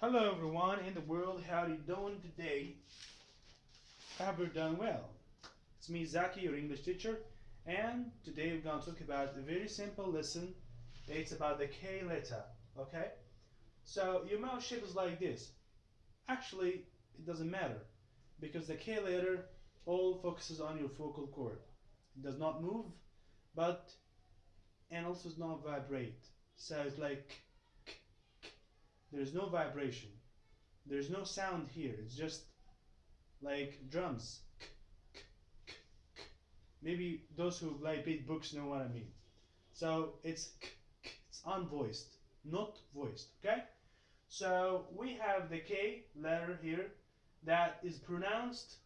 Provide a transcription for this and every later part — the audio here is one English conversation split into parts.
Hello everyone in the world, how are you doing today? I hope you're doing well. It's me Zaki, your English teacher, and today we're going to talk about a very simple lesson. It's about the K letter, okay? So your mouth shape is like this. Actually, it doesn't matter because the K letter all focuses on your vocal cord. It does not move, but and also does not vibrate. So it's like there's no vibration. There's no sound here. It's just like drums. Maybe those who like read books know what I mean. So it's it's unvoiced, not voiced. Okay. So we have the K letter here that is pronounced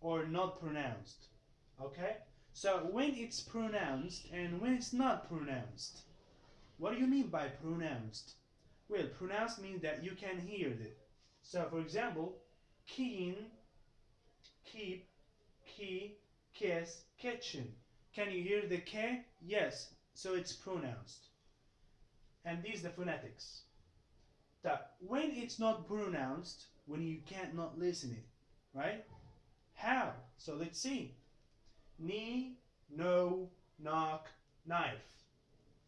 or not pronounced. Okay. So when it's pronounced and when it's not pronounced. What do you mean by pronounced? Well, pronounced means that you can hear it. So, for example, keen, keep, key, kiss, kitchen. Can you hear the K? Yes. So it's pronounced. And these the phonetics. That when it's not pronounced, when you can't not listen it, right? How? So let's see. Knee, no, knock, knife.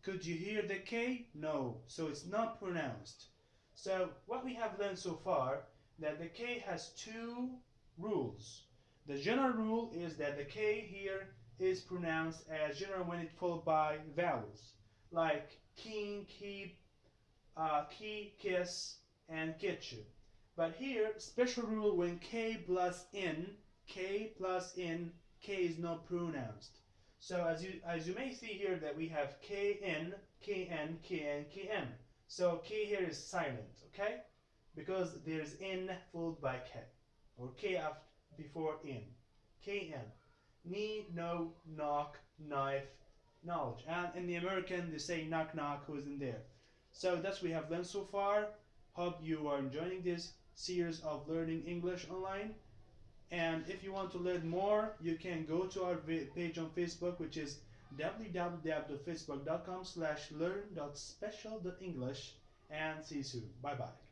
Could you hear the K? No, so it's not pronounced. So what we have learned so far, that the K has two rules. The general rule is that the K here is pronounced as general when it followed by vowels, like king, keep, uh, key, kiss, and kitchen. But here, special rule when K plus N, K plus N, K is not pronounced. So as you as you may see here that we have Kn, Kn, Kn, Kn. So K here is silent, okay? Because there's N followed by K. Or K after, before N. Kn. Knee, no, knock, knife, knowledge. And in the American they say knock knock who's in there. So that's we have learned so far. Hope you are enjoying this series of learning English online. And if you want to learn more, you can go to our page on Facebook, which is www.facebook.com slash learn.special.english and see you soon. Bye-bye.